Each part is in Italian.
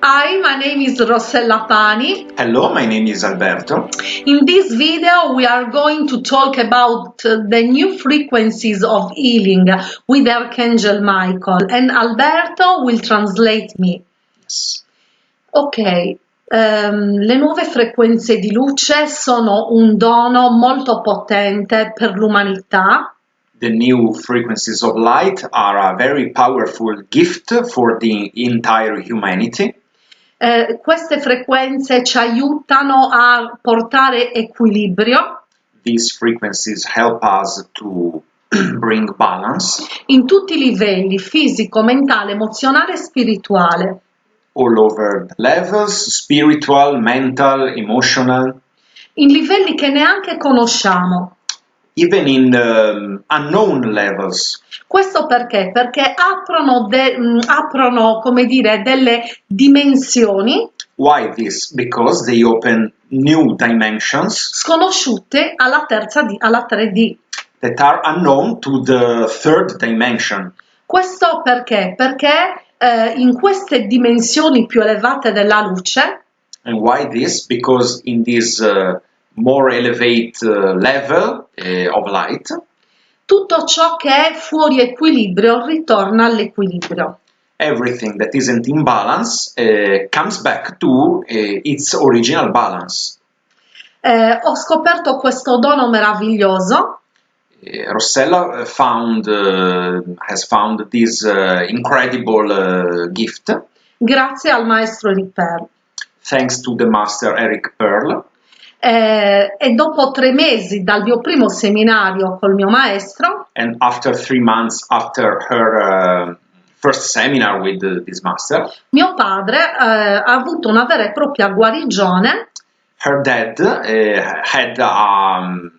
Hi, my name is Rossella Pani. Hello, my name is Alberto. In this video, we are going to talk about uh, the new frequencies of healing with Archangel Michael, and Alberto will translate me. Ok, ehm, le nuove frequenze di luce sono un dono molto potente per l'umanità The new frequencies of light are a very powerful gift for the entire humanity. Eh, queste frequenze ci aiutano a portare equilibrio These frequencies help us to bring balance in tutti i livelli, fisico, mentale, emozionale e spirituale. all over the levels spiritual, mental, emotional, in livelli che neanche conosciamo. Even in um, unknown levels. Questo perché? Perché aprono, de- mh, aprono, come dire, delle dimensioni Why this? Because they open new dimensions sconosciute alla terza di- alla 3D. that are unknown to the third dimension. Questo perché? Perché eh, in queste dimensioni più elevate della luce And why this? Because in this uh, more elevate uh, level uh, of light, tutto ciò che è fuori equilibrio ritorna all'equilibrio. everything that isn't in balance uh, comes back to uh, its original balance. Eh, ho scoperto questo dono meraviglioso Uh, Rossella found uh, has found this incredible gift grazie al maestro Ripper. thanks to the master Eric Pearl. Eh, e dopo tre mesi dal mio primo seminario col mio maestro, And after three months after her uh, first seminar with uh, this master, mio padre eh, ha avuto una vera e propria guarigione her dad uh, had um,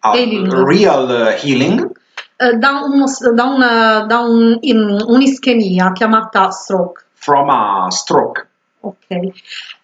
a Healing. real uh, healing eh, da, uno- da una- da un- in- un'ischemia chiamata stroke. from a stroke. Ok.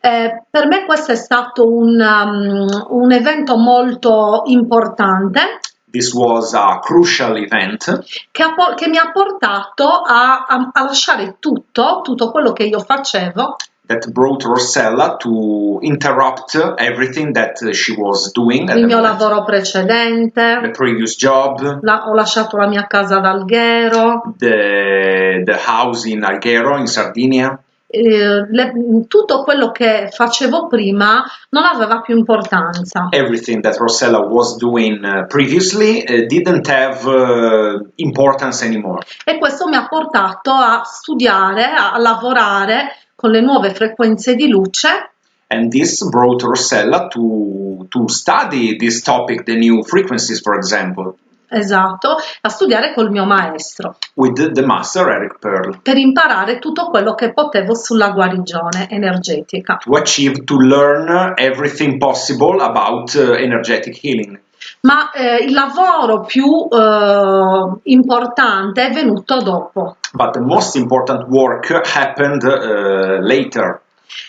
Eh, per me questo è stato un, um, un evento molto importante. This was a crucial event. Che, che mi ha portato a, a- a lasciare tutto, tutto quello che io facevo. That brought Rossella to interrupt everything that she was doing il the mio lavoro the precedente, previous job, la- ho lasciato la mia casa ad Alghero, the, the house in Alghero in Sardinia. Eh, le- tutto quello che facevo prima non aveva più importanza. Everything that Rossella was doing uh, previously uh, didn't have uh, importance anymore. E questo mi ha portato a studiare, a lavorare con le nuove frequenze di luce And this brought Rossella to, to study this topic, the new frequencies, for example, Esatto, a studiare col mio maestro with the, master Eric Pearl. per imparare tutto quello che potevo sulla guarigione energetica. to achieve to learn everything possible about uh, energetic healing. Ma eh, il lavoro più eh, importante è venuto dopo. But the most important work happened uh, later.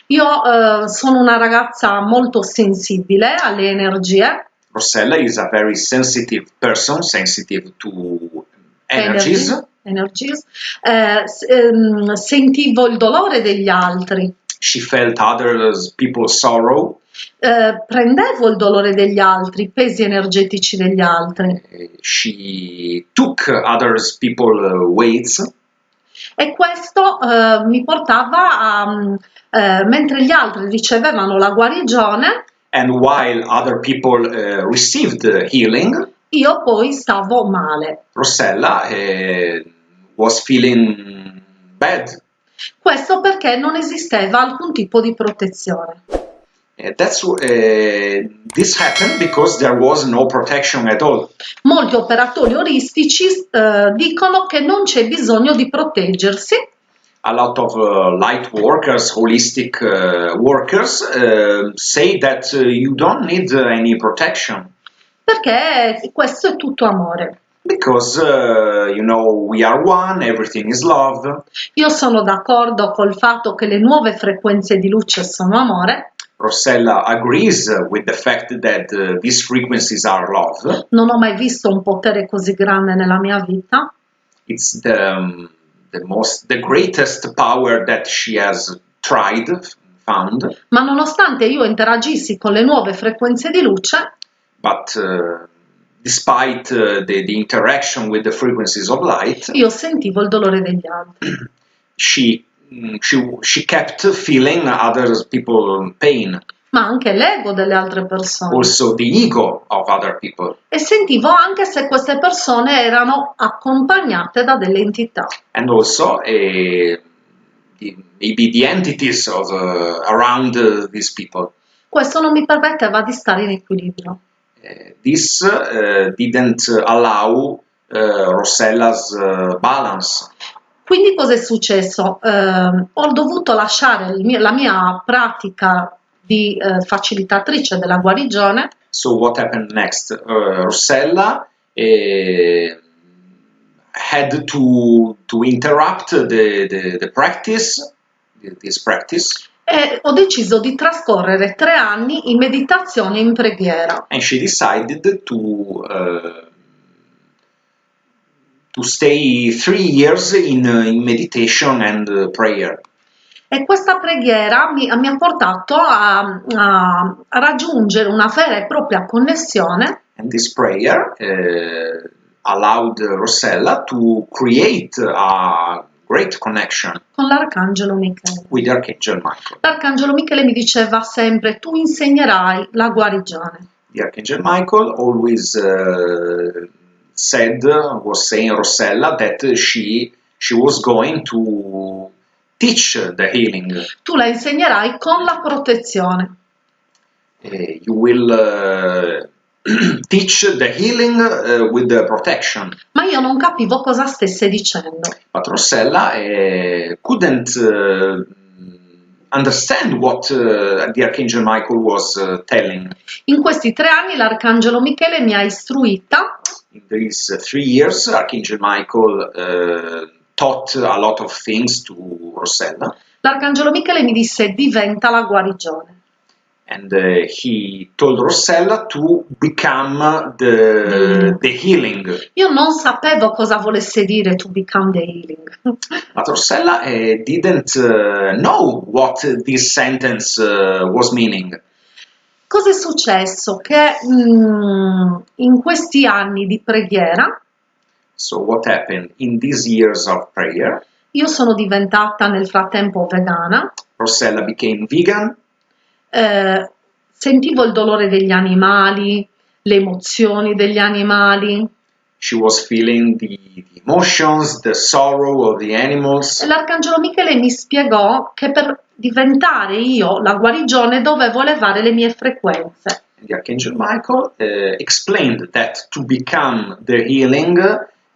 Io eh, sono una ragazza molto sensibile alle energie, Rossella is a very sensitive person, sensitive to energies. energies. Eh, ehm, sentivo il dolore degli altri, She felt others people's sorrow. eh, prendevo il dolore degli altri, i pesi energetici degli altri. She took others people uh, weights E questo eh, mi portava a, mm, eh, mentre gli altri ricevevano la guarigione, and while other people uh, received healing, io poi stavo male. Rossella uh, was feeling bad. Questo perché non esisteva alcun tipo di protezione. Uh, that's uh, this happened because there was no protection at all. Molti operatori oristici eh, dicono che non c'è bisogno di proteggersi A lot of uh, light workers, holistic uh, workers, uh, say that you don't need any protection perché questo è tutto amore. because uh, you know we are one, everything is love. Io sono d'accordo col fatto che le nuove frequenze di luce sono amore, Rossella agrees with the fact that uh, these frequencies are love. non ho mai visto un potere così grande nella mia vita. It's the, um, the most, the greatest power that she has tried, found, Ma nonostante io interagissi con le nuove frequenze di luce, but uh, despite uh, the, the interaction with the frequencies of light, io sentivo il dolore degli altri. she mm, she she kept feeling other people pain, ma anche l'ego delle altre persone. also the ego of other people, E sentivo anche se queste persone erano accompagnate da delle entità. and also the, maybe the entities of uh, around uh, these people. Questo non mi permetteva di stare in equilibrio. Uh, this uh, didn't allow uh, Rossella's uh, balance. Quindi cosa è successo? Eh, ho dovuto lasciare mio- la mia pratica di eh, facilitatrice della guarigione So what happened next? Uh, Rossella uh, had to to interrupt the, the, the practice, this practice, e ho deciso di trascorrere tre anni in meditazione e in preghiera. and she decided to uh, to stay three years in, uh, in meditation and prayer. E questa preghiera mi, mi ha portato a, a- raggiungere una vera e propria connessione And this prayer uh, allowed Rossella to create a great connection con l'Arcangelo Michele. with Archangel Michael. L'Arcangelo Michele mi diceva sempre tu insegnerai la guarigione. The Archangel Michael always uh, said, was saying Rossella that she she was going to teach the healing. Tu la insegnerai con la protezione. Uh, you will uh, teach the healing uh, with the protection. Ma io non capivo cosa stesse dicendo. But Rossella uh, couldn't uh, understand what uh, the Archangel Michael was uh, telling. In questi tre anni l'Arcangelo Michele mi ha istruita In these three years, Archangel Michael taught a lot of things to Rossella, L'Arcangelo Michele mi disse diventa la guarigione. and uh, he told Rossella to become the, the healing. Io non sapevo cosa volesse dire to become the healing. But Rossella uh, didn't uh, know what this sentence uh, was meaning. Cosa è successo? Che mm, in questi anni di preghiera So, what happened in these years of prayer? io sono diventata nel frattempo vegana, Rossella became vegan, eh, sentivo il dolore degli animali, le emozioni degli animali. she was feeling the, the emotions, the sorrow of the animals. L'Arcangelo Michele mi spiegò che per diventare io la guarigione dovevo elevare le mie frequenze. The Archangel Michael uh, explained that to become the healing,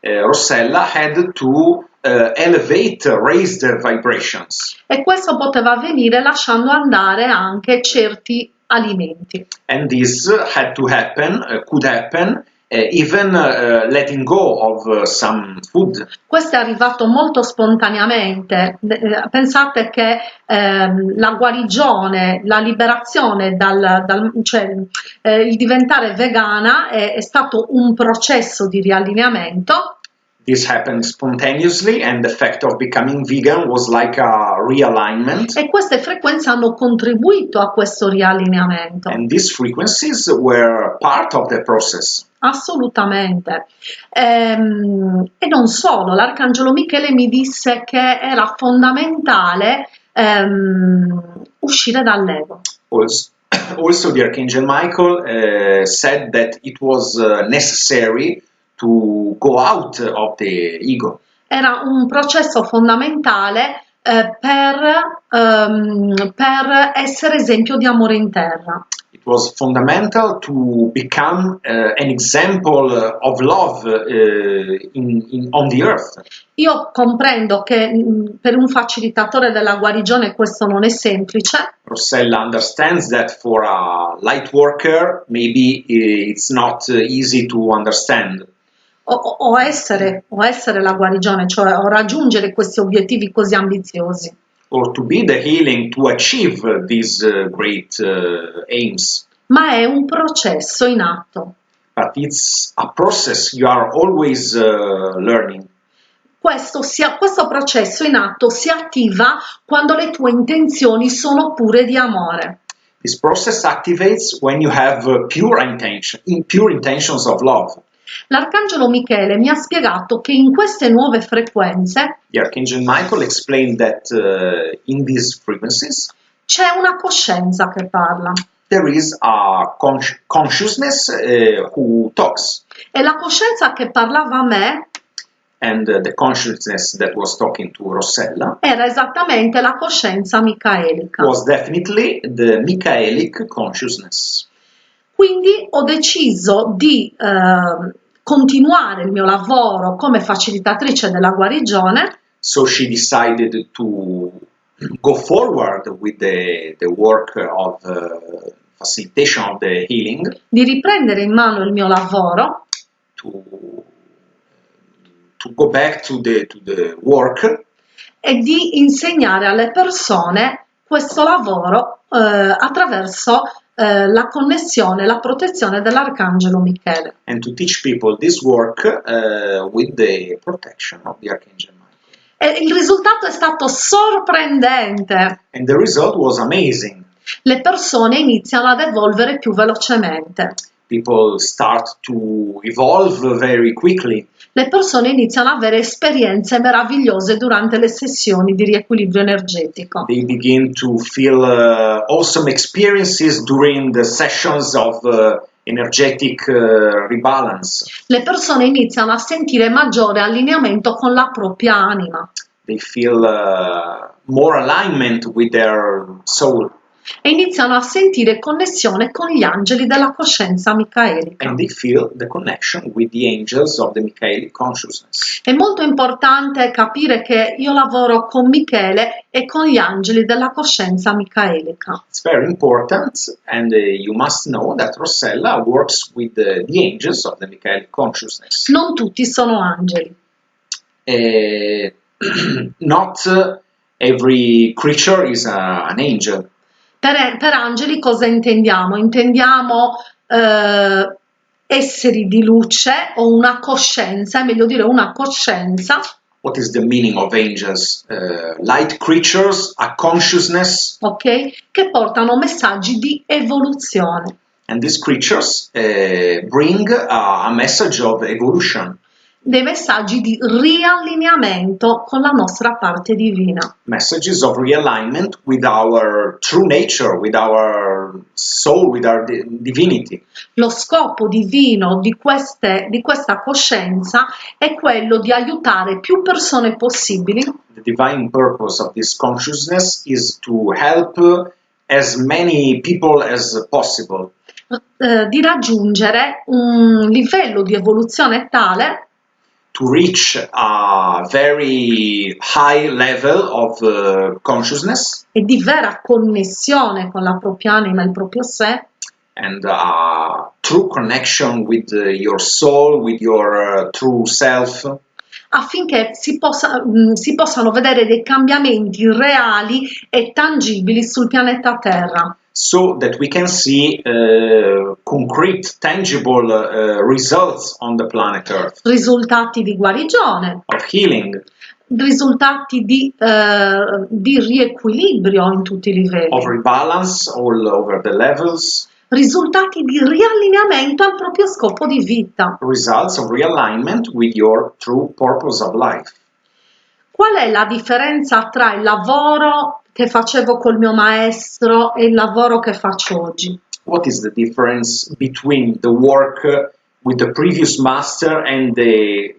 uh, Rossella had to uh, elevate, raise the vibrations. E questo poteva avvenire lasciando andare anche certi alimenti. And this had to happen, uh, could happen, even uh, letting go of uh, some food. Questo è arrivato molto spontaneamente. Eh, Pensate che ehm, la guarigione, la liberazione dal, dal- cioè eh, il diventare vegana è, è stato un processo di riallineamento This happened spontaneously, and the fact of becoming vegan was like a realignment. e queste frequenze hanno contribuito a questo riallineamento. And these frequencies were part of the process. Assolutamente. Ehm, e non solo, l'Arcangelo Michele mi disse che era fondamentale ehm, uscire dall'ego. Also, also the Archangel Michael uh, said that it was uh, necessary to go out of the ego. Era un processo fondamentale eh, per, ehm, per essere esempio di amore in terra. Was fundamental to become uh, an example of love uh, in, in, on the earth. Io comprendo che mh, per un facilitatore della guarigione questo non è semplice, Rossella understands that for a light worker, maybe uh, it's not easy to understand. o- o essere, o essere la guarigione, cioè o raggiungere questi obiettivi così ambiziosi. Or to be the healing to achieve these uh, great uh, aims. Ma è un processo in atto. But it's a process you are always uh, learning. questo, sia, questo processo in atto si attiva quando le tue intenzioni sono pure di amore. This process activates when you have pure intention, in pure intentions of love. L'arcangelo Michele mi ha spiegato che in queste nuove frequenze The Archangel Michael explained that uh, in these frequencies c'è una coscienza che parla there is a consci- consciousness uh, who talks, e la coscienza che parlava a me and uh, the consciousness that was talking to Rossella era esattamente la coscienza micaelica. was definitely the Michaelic consciousness. Quindi ho deciso di eh, continuare il mio lavoro come facilitatrice della guarigione. So she decided to go forward with the, the work of uh, facilitation of the healing. Di riprendere in mano il mio lavoro. To, to go back to the, to the work. E di insegnare alle persone questo lavoro eh, attraverso eh, la connessione, la protezione dell'Arcangelo Michele. and to teach people this work uh, with the protection of the Archangel Michael. E il risultato è stato sorprendente. And the result was amazing. Le persone iniziano ad evolvere più velocemente. People start to evolve very quickly. Le persone iniziano ad avere esperienze meravigliose durante le sessioni di riequilibrio energetico. They begin to feel uh, awesome experiences during the sessions of uh, energetic uh, rebalance. Le persone iniziano a sentire maggiore allineamento con la propria anima They feel uh, more alignment with their soul e iniziano a sentire connessione con gli angeli della coscienza micaelica. and they feel the connection with the angels of the Michaelic consciousness. È molto importante capire che io lavoro con Michele e con gli angeli della coscienza micaelica. It's very important, and uh, you must know that Rossella works with uh, the angels of the Michaelic consciousness. Non tutti sono angeli. Uh, not uh, every creature is a- an angel. Per, per angeli cosa intendiamo? Intendiamo eh, esseri di luce o una coscienza, è meglio dire una coscienza, What is the meaning of angels? Uh, light creatures, a consciousness, ok? Che portano messaggi di evoluzione. and these creatures uh, bring a, a message of evolution, dei messaggi di riallineamento con la nostra parte divina. messages of realignment with our true nature, with our soul, with our di- divinity. Lo scopo divino di, queste- di questa coscienza è quello di aiutare più persone possibili The divine purpose of this consciousness is to help as many people as possible eh, di raggiungere un livello di evoluzione tale to reach a very high level of uh, consciousness. E di vera connessione con la propria anima il proprio sé. And a true connection with uh, your soul, with your uh, true self, affinché si, possa- mh, si possano vedere dei cambiamenti reali e tangibili sul pianeta Terra. So that we can see uh, concrete, tangible uh, results on the planet Earth. Risultati di guarigione, of healing, risultati di, eh, di riequilibrio in tutti i livelli, of rebalance all over the levels, risultati di riallineamento al proprio scopo di vita. results of realignment with your true purpose of life. Qual è la differenza tra il lavoro che facevo col mio maestro e il lavoro che faccio oggi? What is the difference between the work with the previous master and the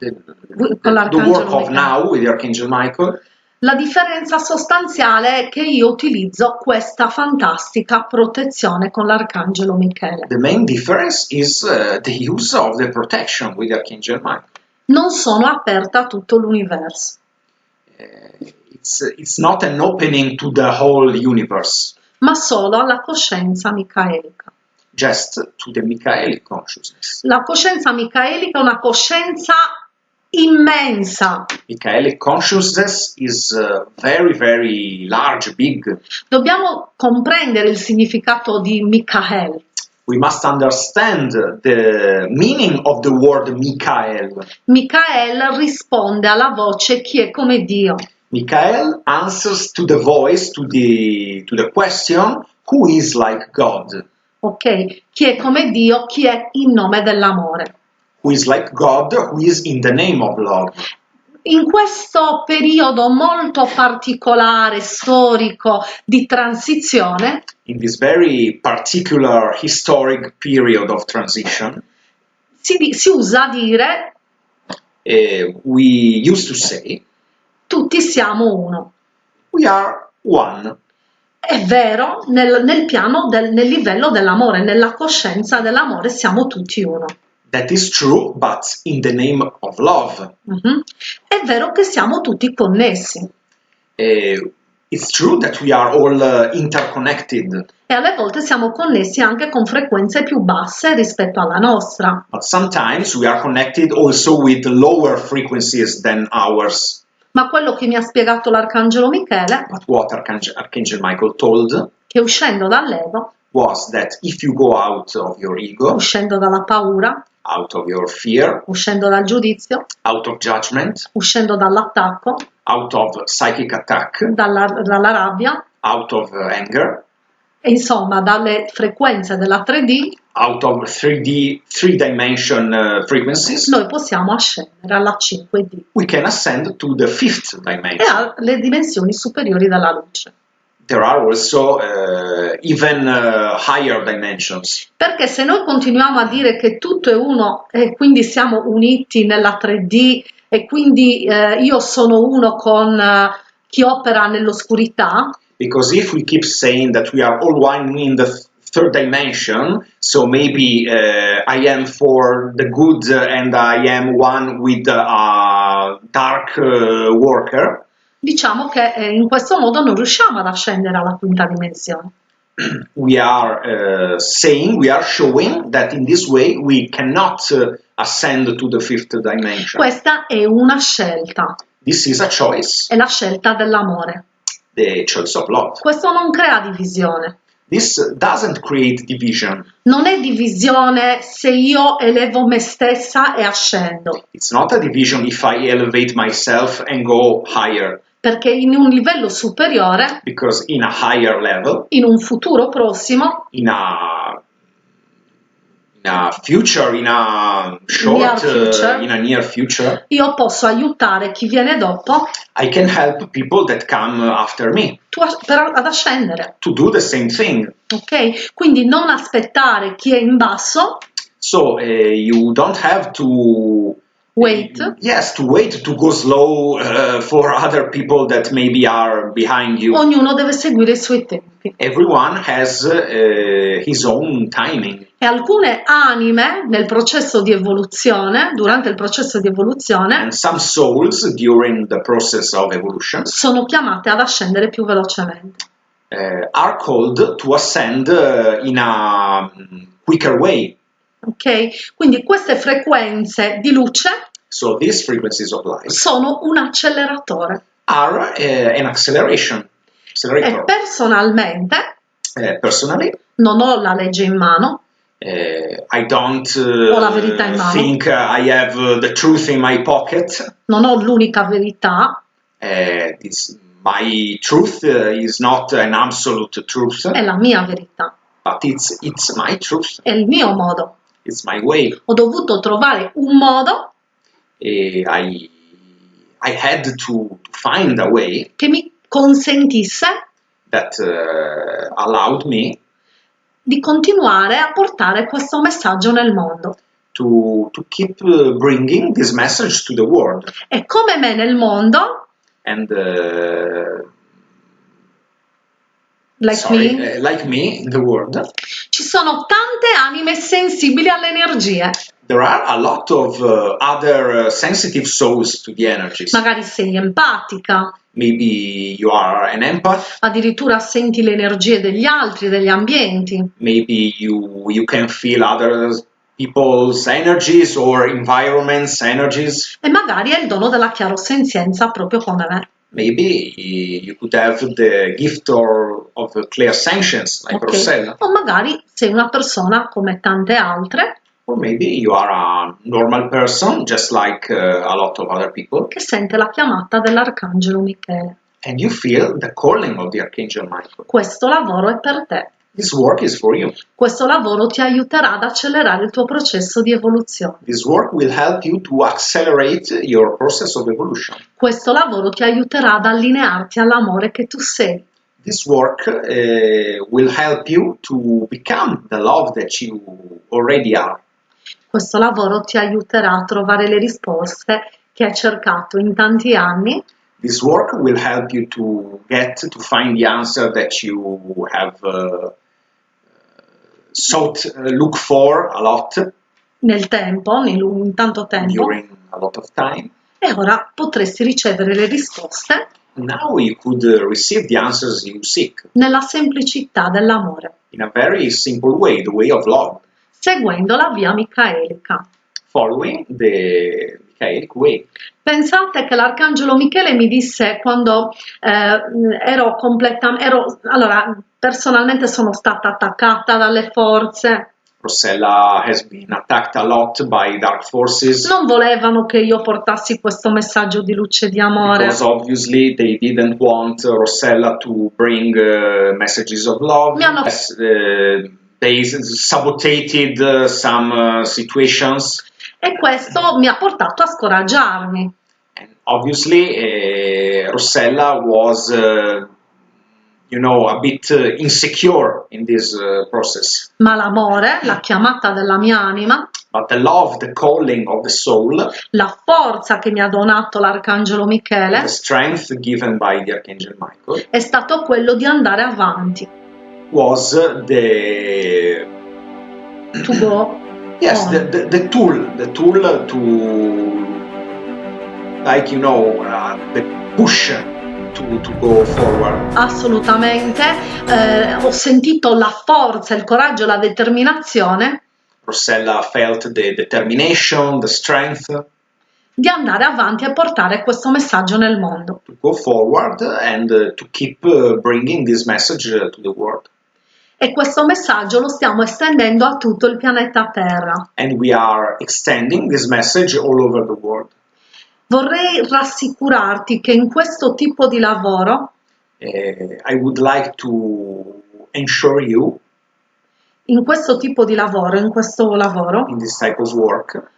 the, the, the work of now with the Archangel Michael? La differenza sostanziale è che io utilizzo questa fantastica protezione con l'Arcangelo Michele. The main difference is uh, the use of the protection with Archangel Michael. Non sono aperta a tutto l'universo, Uh, it's it's not an opening to the whole universe, ma solo alla coscienza micaelica. just to the Michaelic consciousness. La coscienza micaelica è una coscienza immensa. Michaelic consciousness is uh, very very large, big. Dobbiamo comprendere il significato di Michael. We must understand the meaning of the word Michael. Michael risponde alla voce chi è come Dio. Michael answers to the voice, to the, to the question, who is like God? Ok? Chi è come Dio, chi è in nome dell'amore. Who is like God, who is in the name of love. In questo periodo molto particolare, storico, di transizione, In this very particular historic period of transition, si, si usa dire uh, we used to say, tutti siamo uno. we are one. È vero, nel, nel piano, del, nel livello dell'amore, nella coscienza dell'amore siamo tutti uno. That is true, but in the name of love. Mhm. È vero che siamo tutti connessi Uh, it's true that we are all uh, interconnected, e alle volte siamo connessi anche con frequenze più basse rispetto alla nostra. but sometimes we are connected also with lower frequencies than ours. Ma quello che mi ha spiegato l'Arcangelo Michele, But what Archangel, Archangel Michael told che uscendo dall'ego, was that if you go out of your ego, uscendo dalla paura, out of your fear, uscendo dal giudizio, out of judgment, uscendo dall'attacco, out of psychic attack, dalla, dalla rabbia, out of anger, e insomma dalle frequenze della 3D, out of 3D, three dimension uh, frequencies, noi possiamo ascendere alla 5D we can ascend to the fifth e dimension. alle dimensioni superiori della luce. There are also uh, even uh, higher dimensions. Perché se noi continuiamo a dire che tutto è uno e quindi siamo uniti nella 3D e quindi eh, io sono uno con eh, chi opera nell'oscurità, Because if we keep saying that we are all one in the th- third dimension, so maybe uh, I am for the good and I am one with uh, a dark uh, worker, diciamo che eh, in questo modo non riusciamo ad ascendere alla quinta dimensione. we are uh, saying, we are showing that in this way we cannot uh, ascend to the fifth dimension. Questa è una scelta, This is a choice, è la scelta dell'amore. the choice of love. Questo non crea divisione. This doesn't create division. Non è divisione se io elevo me stessa e ascendo, It's not a division if I elevate myself and go higher, perché in un livello superiore, because in a higher level, in un futuro prossimo, in a in a future, in a short, future. uh, in a near future, io posso aiutare chi viene dopo I can help people that come after me tu- per- ad ascendere, to do the same thing. ok? Quindi non aspettare chi è in basso, So uh, you don't have to wait, Yes, to wait to go slow uh, for other people that maybe are behind you. ognuno deve seguire i suoi tempi. Everyone has uh, his own timing. E alcune anime nel processo di evoluzione, durante il processo di evoluzione, And some souls during the process of evolution sono chiamate ad ascendere più velocemente. uh, are called to ascend uh, in a mm, quicker way. Ok? Quindi queste frequenze di luce So these frequencies of light sono un acceleratore are uh, an acceleration. e personalmente personally, non ho la legge in mano, uh, I don't Ho la verità in uh, mano. think uh, I have uh, the truth in my pocket. non ho l'unica verità, Uh, this, my truth is not an absolute truth, è la mia verità, but it's it's my truth. è il mio modo. It's my way. Ho dovuto trovare un modo I I had to, to find a way che mi consentisse that uh, allowed me di continuare a portare questo messaggio nel mondo. to to keep uh, bringing this message to the world. E come me nel mondo, And uh, like sorry, me, uh, like me in the world, ci sono tante anime sensibili alle energie. there are a lot of uh, other uh, sensitive souls to the energies. Magari sei empatica, Maybe you are an empath. addirittura senti le energie degli altri, degli ambienti. maybe you you can feel other people's energies or environments energies E magari hai il dono della chiarosenzienza proprio come me. Maybe you could have the gift or, of clear sanctions like ok? Rossella. O magari sei una persona come tante altre Or maybe you are a normal person, just like uh, a lot of other people, che sente la chiamata dell'Arcangelo Michele. and you feel the calling of the Archangel Michael. Questo lavoro è per te. This work is for you. Questo lavoro ti aiuterà ad accelerare il tuo processo di evoluzione. This work will help you to accelerate your process of evolution. Questo lavoro ti aiuterà ad allinearti all'amore che tu sei. This work uh, will help you to become the love that you already are. Questo lavoro ti aiuterà a trovare le risposte che hai cercato in tanti anni This work will help you to get to find the answer that you have uh, sought, uh, look for a lot nel tempo, in tanto tempo, during a lot of time. e ora potresti ricevere le risposte Now you could uh, receive the answers you seek nella semplicità dell'amore, in a very simple way, the way of love, seguendo la via micaelica. following the. Pensate che l'Arcangelo Michele mi disse quando eh, ero completamente, ero, allora personalmente sono stata attaccata dalle forze, Rossella has been attacked a lot by dark forces non volevano che io portassi questo messaggio di luce di amore. because obviously they didn't want Rossella to bring uh, messages of love. Mi hanno- uh, they sabotated uh, some situations E questo mi ha portato a scoraggiarmi. and obviously uh, Rossella was uh, you know a bit uh, insecure in this uh, process. Ma l'amore, la chiamata della mia anima, but the love the calling of the soul la forza che mi ha donato l'Arcangelo Michele the strength given by the archangel michael è stato quello di andare avanti, was the to go yes on. the, the, the tool the tool to like you know uh, the push to, to go forward Assolutamente, eh, ho sentito la forza, il coraggio, la determinazione Rossella felt the determination the strength di andare avanti e portare questo messaggio nel mondo. to go forward and uh, to keep uh, bringing this message uh, to the world E questo messaggio lo stiamo estendendo a tutto il pianeta Terra. Vorrei rassicurarti che in questo tipo di lavoro, would like you in questo tipo di lavoro, in questo lavoro, in work,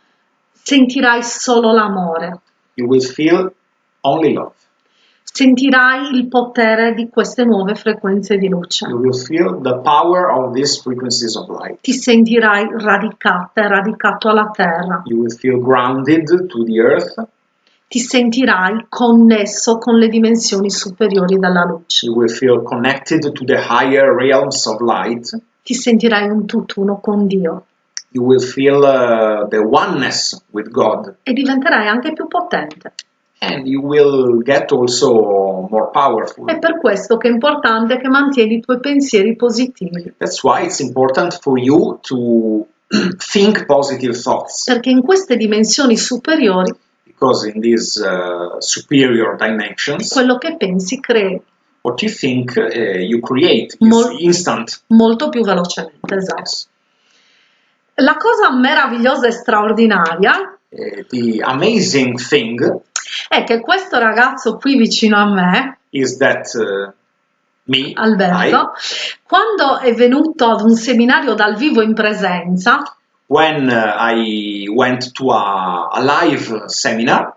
sentirai solo l'amore, you will feel only love. Sentirai il potere di queste nuove frequenze di luce. You will feel the power of these frequencies of light. Ti sentirai radicata radicato alla terra. You will feel grounded to the earth. Ti sentirai connesso con le dimensioni superiori della luce. You will feel connected to the higher realms of light. Ti sentirai un tutt'uno con Dio You will feel uh, the oneness with God. e diventerai anche più potente. And you will get also more powerful. È per questo che è importante che mantieni i tuoi pensieri positivi, That's why it's important for you to think positive thoughts. perché in queste dimensioni superiori Because in these uh, superior quello che pensi crei what you think uh, you create Mol- instant. molto più velocemente. Esatto. Yes. La cosa meravigliosa e straordinaria Uh, the amazing thing è che questo ragazzo qui vicino a me, is that uh, me, Alberto, quando è venuto ad un seminario dal vivo in presenza, I, when uh, I went to a, a live seminar,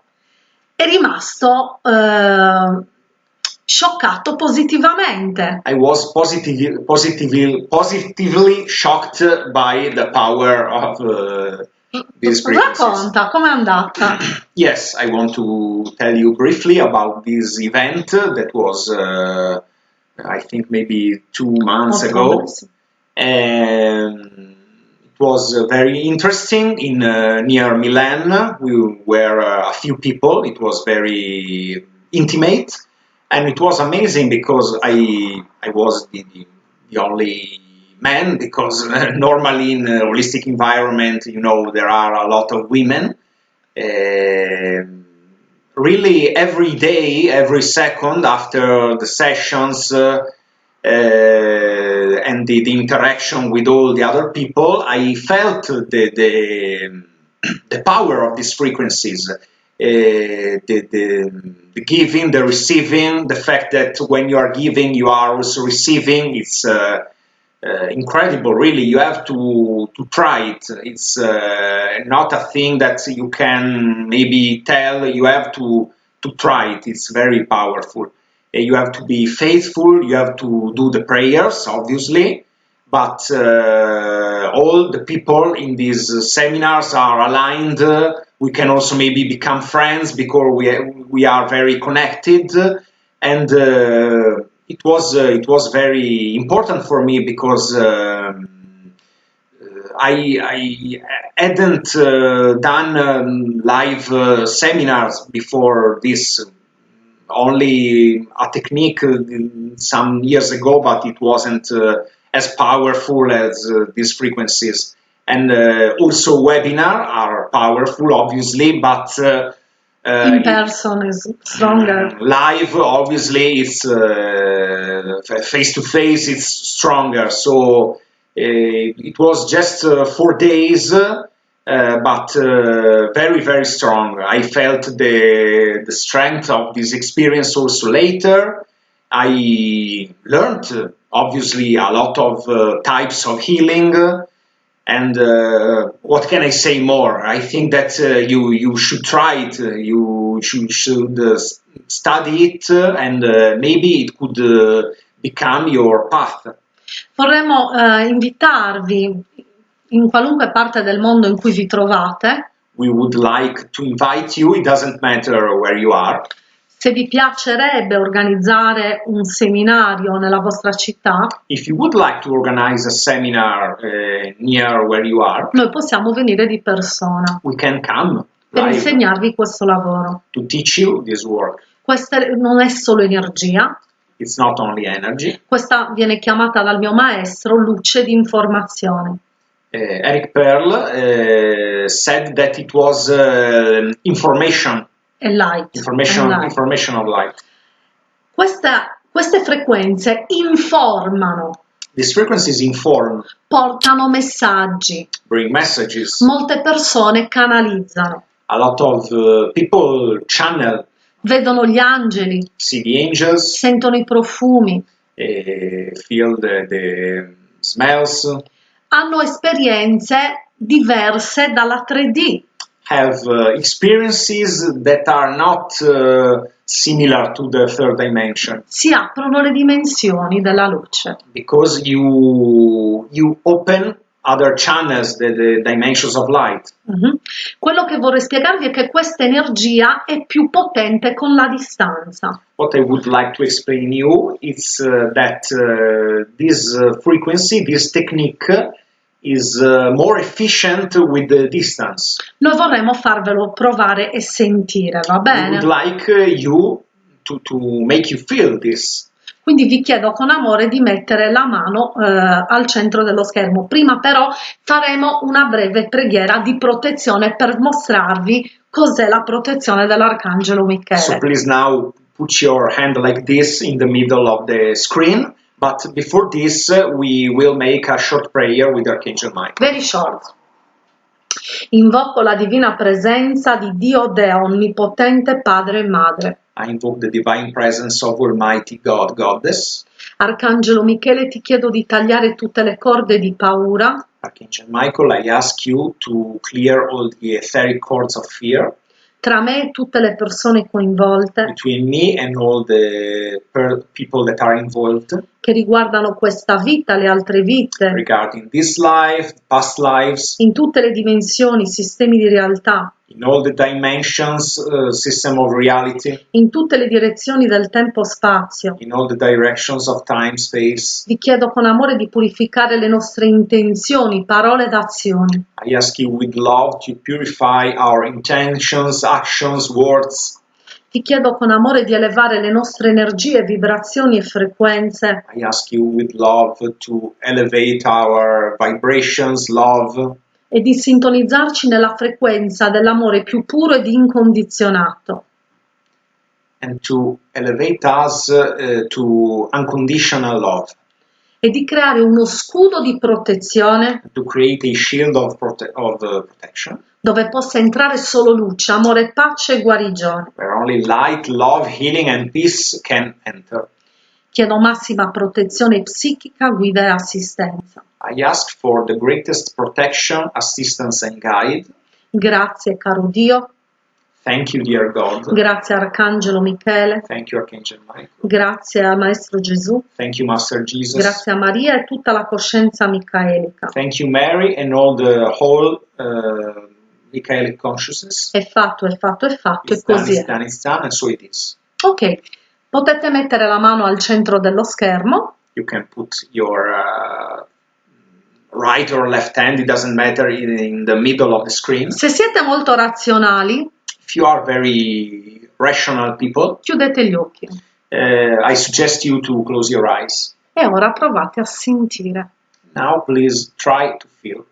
è rimasto eh, scioccato positivamente. I was positively, positively, positively shocked by the power of uh, frequencies. Racconta com'è andata. Yes, I want to tell you briefly about this event that was, uh, I think, maybe two months ago. Um, it was uh, very interesting in uh, near Milan. We were uh, a few people. It was very intimate, and it was amazing because I I was the, the only man because uh, normally in a holistic environment, you know, there are a lot of women. Um really every day, every second after the sessions uh, uh, and the, the, interaction with all the other people, I felt the, the, the power of these frequencies. Uh, the, the, the, giving, the receiving, the fact that when you are giving, you are also receiving, it's uh, uh, incredible, really. You have to, to try it. It's uh, not a thing that you can maybe tell, you have to, to try it. It's very powerful. You have to be faithful, you have to do the prayers, obviously, but uh, all the people in these seminars are aligned. we can also maybe become friends because we, we are very connected and uh, it was uh, it was very important for me because um, I, I, hadn't uh, done um, live uh, seminars before this. Only a technique uh, some years ago, but it wasn't uh, as powerful as these frequencies. And also, webinar are powerful, obviously, but uh, in person is stronger. Live, obviously, it's face to face. It's stronger. So uh, it was just uh, four days, uh, but uh, very very strong. I felt the the strength of this experience also later. I learned obviously a lot of uh, types of healing and uh, what can I say more? I think that uh, you you should try it. You should, should uh, study it, and uh, maybe it could uh, become your path. Vorremmo uh, invitarvi in qualunque parte del mondo in cui vi trovate. We would like to invite you. It doesn't matter where you are. Se vi piacerebbe organizzare un seminario nella vostra città, If you would like to organize a seminar uh, near where you are, noi possiamo venire di persona we can come per insegnarvi questo lavoro. to teach you this work. Questa non è solo energia, It's not only energy. questa viene chiamata dal mio maestro luce di informazione. Uh, Eric Pearl uh, said that it was uh, information e light. Information, light. information of light. Questa, queste frequenze informano. These frequencies inform. Portano messaggi. Bring messages. Molte persone canalizzano. A lot of uh, people channel. Vedono gli angeli. See the angels. Sentono i profumi. Uh, feel the, the smells. Hanno esperienze diverse dalla 3D have uh, experiences that are not uh, similar to the third dimension. Si aprono le dimensioni della luce. Because you, you open other channels, the, the dimensions of light. Mm-hmm. Quello che vorrei spiegarvi è che questa energia è più potente con la distanza. What I would like to explain you is uh, that uh, this uh, frequency, this technique is uh, more efficient with the distance. Noi vorremmo farvelo provare e sentire, va bene? We would like uh, you to, to make you feel this. Quindi vi chiedo con amore di mettere la mano eh, al centro dello schermo. Prima però faremo una breve preghiera di protezione per mostrarvi cos'è la protezione dell'Arcangelo Michele. So please now put your hand like this in the middle of the screen But before this, we will make a short prayer with Archangel Michael. Very short. Invoco la divina presenza di Dio Deo Onnipotente Padre e Madre. I invoke the divine presence of Almighty God, Goddess. Arcangelo Michele, ti chiedo di tagliare tutte le corde di paura. Archangel Michael, I ask you to clear all the etheric cords of fear tra me e tutte le persone coinvolte che riguardano questa vita, le altre vite life, past lives. in tutte le dimensioni, sistemi di realtà in all the dimensions, uh, system of reality, in tutte le direzioni del tempo-spazio. In all the directions of time, space. Vi chiedo con amore di purificare le nostre intenzioni, parole ed azioni. I ask you with love to purify our intentions, actions, words. Ti chiedo con amore di elevare le nostre energie, vibrazioni e frequenze. I ask you with love to elevate our vibrations, love e di sintonizzarci nella frequenza dell'amore più puro ed incondizionato. and to elevate us uh, to unconditional love, e di creare uno scudo di protezione to create a shield of, prote- of uh, protection dove possa entrare solo luce, amore, pace e guarigione. where only light, love, healing, and peace can enter. Chiedo massima protezione psichica, guida e assistenza. I ask for the greatest protection, assistance, and guide. Grazie caro Dio, Thank you, dear God. grazie Arcangelo Michele, Thank you, Archangel Michael. grazie a Maestro Gesù, Thank you, Master Jesus. grazie a Maria e tutta la coscienza micaelica. Thank you, Mary, and all the whole uh, Michaelic consciousness. È fatto, è fatto, è fatto e It's done, così it's è. done, it's done, and so it is. Ok, potete mettere la mano al centro dello schermo You can put your uh, right or left hand, it doesn't matter, in, the middle of the screen. Se siete molto razionali, If you are very rational people, chiudete gli occhi uh, I suggest you to close your eyes. e ora provate a sentire Now, please try to feel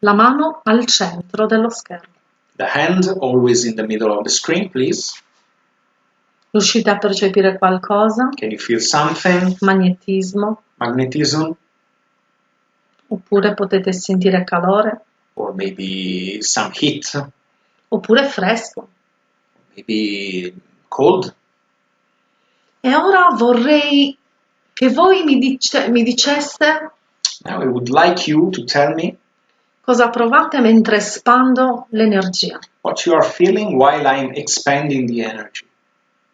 la mano al centro dello schermo. the hand always in the middle of the screen, please. Riuscite a percepire qualcosa? Can you feel something? Magnetismo? Magnetism, Oppure potete sentire calore? or maybe some heat, Oppure fresco? maybe cold. E ora vorrei che voi mi, dice- mi diceste Now, I would like you to tell me cosa provate mentre espando l'energia. what you are feeling while I'm expanding the energy.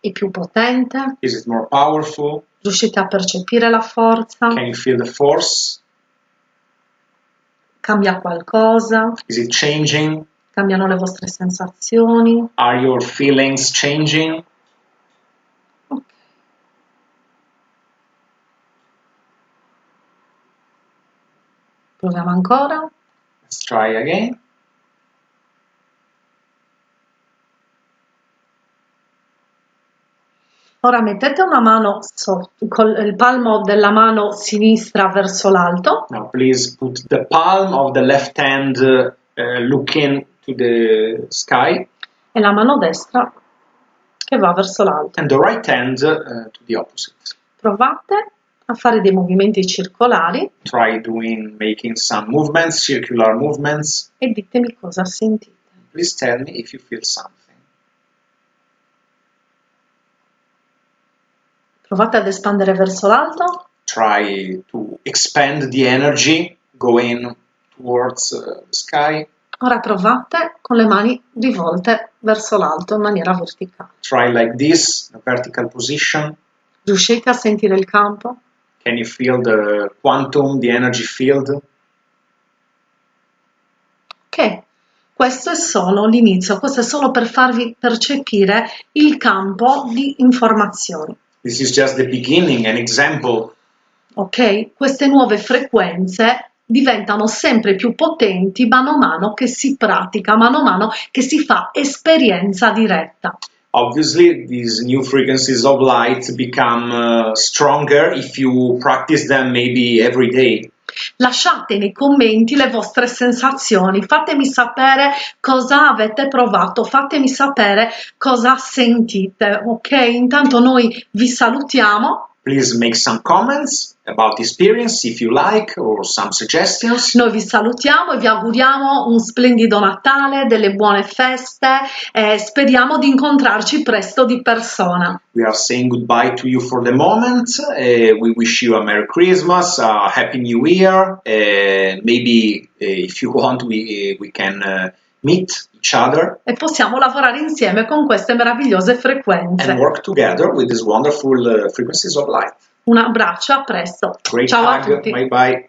È più potente? Is it more powerful? Riuscite a percepire la forza? Can you feel the force? Cambia qualcosa? Is it changing? Cambiano le vostre sensazioni? Are your feelings changing? Ok. Proviamo ancora. Let's try again. Ora mettete una mano sotto, con il palmo della mano sinistra verso l'alto Now, please put the palm of the left hand uh, looking to the sky e la mano destra che va verso l'alto. and the right hand uh, to the opposite. Provate a fare dei movimenti circolari Try doing making some movements, circular movements. e ditemi cosa sentite. Please tell me if you feel something. Provate ad espandere verso l'alto Try to expand the energy going towards uh, the sky. Ora provate con le mani rivolte verso l'alto in maniera verticale. Try like this, a vertical position. Riuscite a sentire il campo? Can you feel the quantum, the energy field? Ok, questo è solo l'inizio, questo è solo per farvi percepire il campo di informazioni. This is just the beginning, an example. Ok? Queste nuove frequenze diventano sempre più potenti mano a mano che si pratica, mano a mano che si fa esperienza diretta. Obviously, these new frequencies of light become uh, stronger if you practice them maybe every day. Lasciate nei commenti le vostre sensazioni, fatemi sapere cosa avete provato, fatemi sapere cosa sentite, ok? Intanto noi vi salutiamo, Please make some comments about experience if you like or some suggestions. noi vi salutiamo e vi auguriamo un splendido Natale, delle buone feste e speriamo di incontrarci presto di persona. We are saying goodbye to you for the moment. Uh, we wish you a Merry Christmas, a Happy New Year. Uh, maybe uh, if you want, we, we can meet each other E possiamo lavorare insieme con queste meravigliose and frequenze. work together with these wonderful frequencies of light. Un abbraccio, a presto. Great Ciao a hug. tutti. Bye bye.